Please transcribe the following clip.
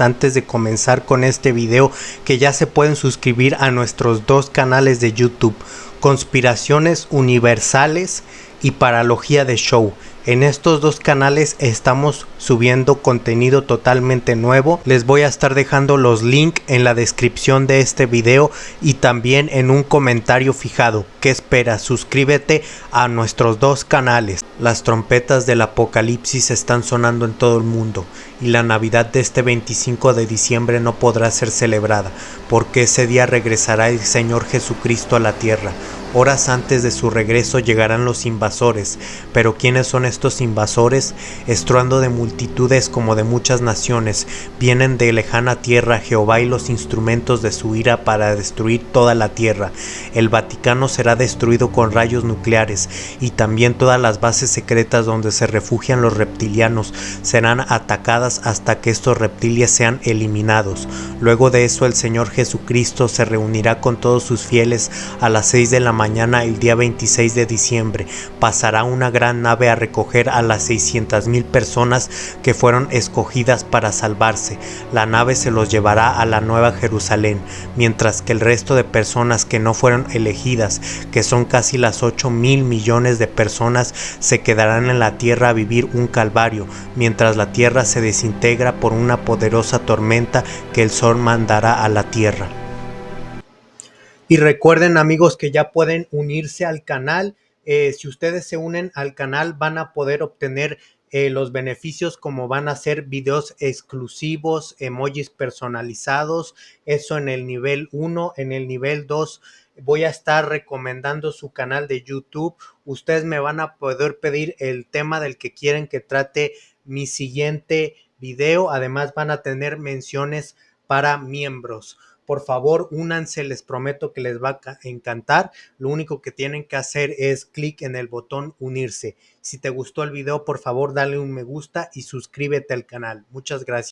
antes de comenzar con este video que ya se pueden suscribir a nuestros dos canales de YouTube, Conspiraciones Universales y Paralogía de Show. En estos dos canales estamos subiendo contenido totalmente nuevo. Les voy a estar dejando los links en la descripción de este video y también en un comentario fijado. ¿Qué esperas? Suscríbete a nuestros dos canales. Las trompetas del apocalipsis están sonando en todo el mundo y la Navidad de este 25 de diciembre no podrá ser celebrada porque ese día regresará el Señor Jesucristo a la tierra Horas antes de su regreso llegarán los invasores, pero ¿quiénes son estos invasores? Estruando de multitudes como de muchas naciones, vienen de lejana tierra Jehová y los instrumentos de su ira para destruir toda la tierra. El Vaticano será destruido con rayos nucleares y también todas las bases secretas donde se refugian los reptilianos serán atacadas hasta que estos reptiles sean eliminados. Luego de eso el Señor Jesucristo se reunirá con todos sus fieles a las seis de la mañana el día 26 de diciembre pasará una gran nave a recoger a las 600 mil personas que fueron escogidas para salvarse. La nave se los llevará a la Nueva Jerusalén, mientras que el resto de personas que no fueron elegidas, que son casi las 8 mil millones de personas, se quedarán en la tierra a vivir un calvario, mientras la tierra se desintegra por una poderosa tormenta que el sol mandará a la tierra. Y recuerden amigos que ya pueden unirse al canal. Eh, si ustedes se unen al canal van a poder obtener eh, los beneficios como van a ser videos exclusivos, emojis personalizados, eso en el nivel 1, en el nivel 2 voy a estar recomendando su canal de YouTube. Ustedes me van a poder pedir el tema del que quieren que trate mi siguiente video. Además van a tener menciones para miembros. Por favor, únanse, les prometo que les va a encantar. Lo único que tienen que hacer es clic en el botón unirse. Si te gustó el video, por favor, dale un me gusta y suscríbete al canal. Muchas gracias.